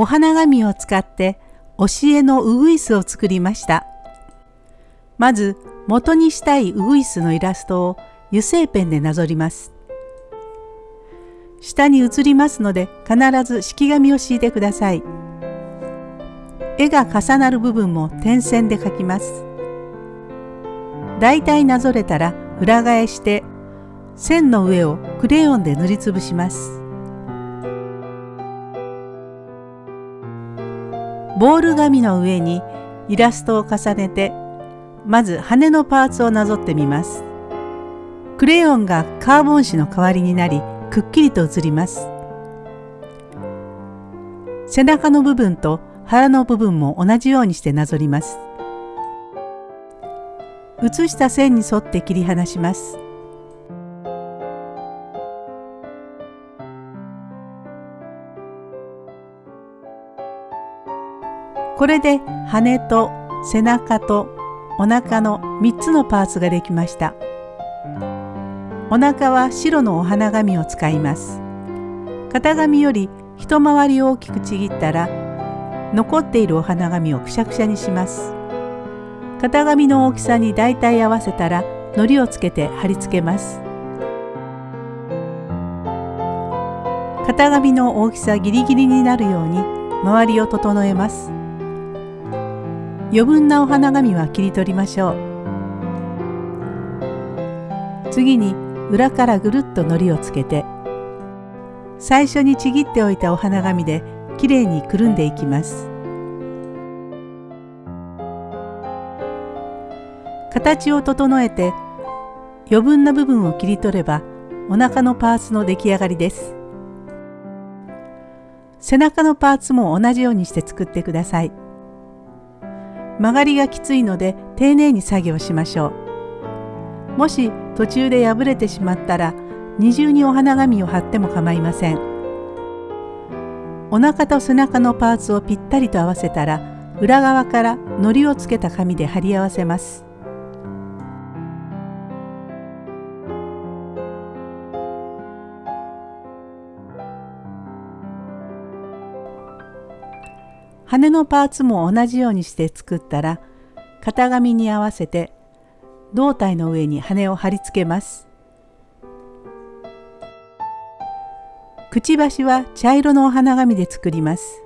お花紙を使って教えのウグイスを作りました。まず元にしたいウグイスのイラストを油性ペンでなぞります。下に写りますので必ず式紙を敷いてください。絵が重なる部分も点線で描きます。だいたいなぞれたら裏返して線の上をクレヨンで塗りつぶします。ボール紙の上にイラストを重ねてまず羽のパーツをなぞってみます。クレヨンがカーボン紙の代わりになりくっきりと写ります。背中の部分と腹の部分も同じようにしてなぞります。写した線に沿って切り離します。これで羽と背中とお腹の3つのパーツができました。お腹は白のお花紙を使います。型紙より一回り大きくちぎったら残っているお花紙をくしゃくしゃにします。型紙の大きさに大体合わせたら糊をつけて貼り付けます。型紙の大きさギリギリになるように周りを整えます。余分なお花紙は切り取りましょう。次に裏からぐるっと糊をつけて最初にちぎっておいたお花紙できれいにくるんでいきます。形を整えて余分な部分を切り取ればお腹のパーツの出来上がりです。背中のパーツも同じようにして作ってください。曲がりがきついので丁寧に作業しましょう。もし途中で破れてしまったら二重にお花紙を貼っても構いません。お腹と背中のパーツをぴったりと合わせたら裏側から糊をつけた紙で貼り合わせます。羽のパーツも同じようにして作ったら型紙に合わせて胴体の上に羽を貼り付けます。くちばしは茶色のお花紙で作ります。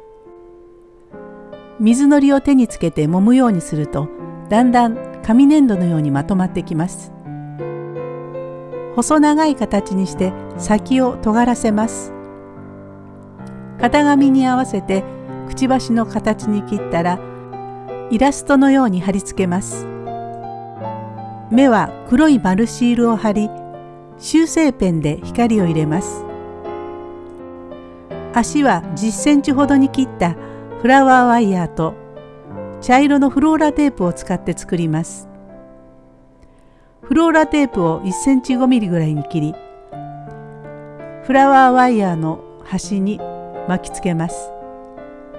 水のりを手につけて揉むようにするとだんだん紙粘土のようにまとまってきます。細長い形にして先を尖らせます。型紙に合わせてくちばしの形に切ったらイラストのように貼り付けます。目は黒い丸シールを貼り修正ペンで光を入れます。足は10センチほどに切ったフラワーワイヤーと茶色のフローラテープを使って作ります。フローラテープを1センチ5ミリぐらいに切りフラワーワイヤーの端に巻きつけます。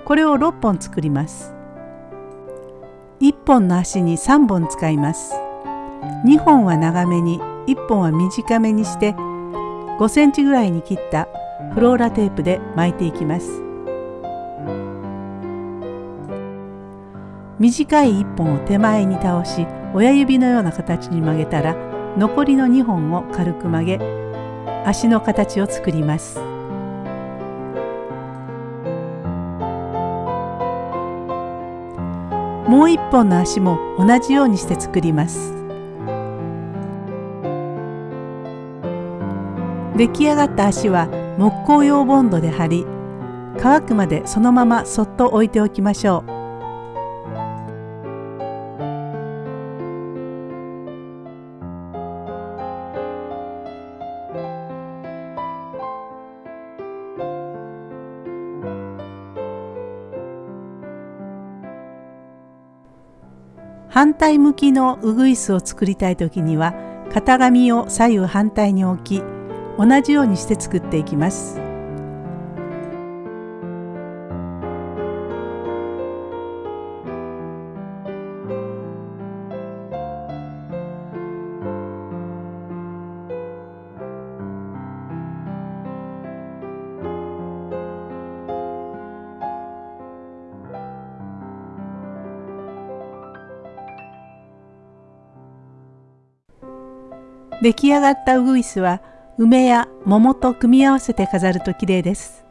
これを6本作ります。1本の足に3本使います。2本は長めに1本は短めにして5センチぐらいに切ったフローラテープで巻いていきます。短い1本を手前に倒し親指のような形に曲げたら残りの2本を軽く曲げ足の形を作ります。もう一本の足も同じようにして作ります出来上がった足は木工用ボンドで貼り乾くまでそのままそっと置いておきましょう。反対向きのうぐいすを作りたい時には型紙を左右反対に置き同じようにして作っていきます。出来上がったウグイスは梅や桃と組み合わせて飾ると綺麗です。